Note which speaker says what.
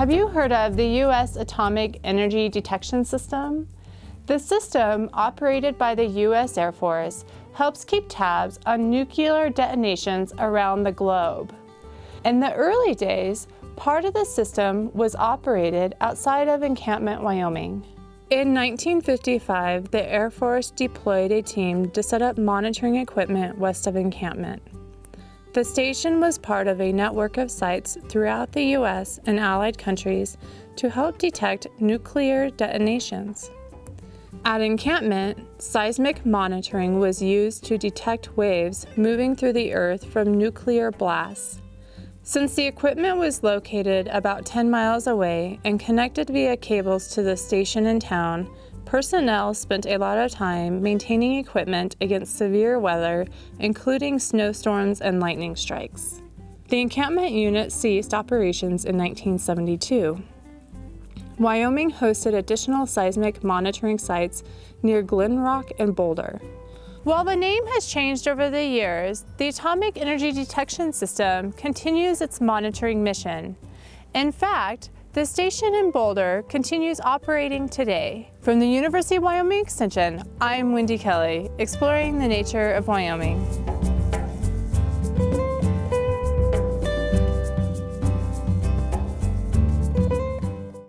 Speaker 1: Have you heard of the U.S. Atomic Energy Detection System? The system, operated by the U.S. Air Force, helps keep tabs on nuclear detonations around the globe. In the early days, part of the system was operated outside of Encampment, Wyoming. In 1955, the Air Force deployed a team to set up monitoring equipment west of encampment. The station was part of a network of sites throughout the U.S. and allied countries to help detect nuclear detonations. At encampment, seismic monitoring was used to detect waves moving through the earth from nuclear blasts. Since the equipment was located about 10 miles away and connected via cables to the station in town, personnel spent a lot of time maintaining equipment against severe weather, including snowstorms and lightning strikes. The encampment unit ceased operations in 1972. Wyoming hosted additional seismic monitoring sites near Glenrock and Boulder. While the name has changed over the years, the Atomic Energy Detection System continues its monitoring mission. In fact, the station in Boulder continues operating today. From the University of Wyoming Extension, I'm Wendy Kelly, exploring the nature of Wyoming.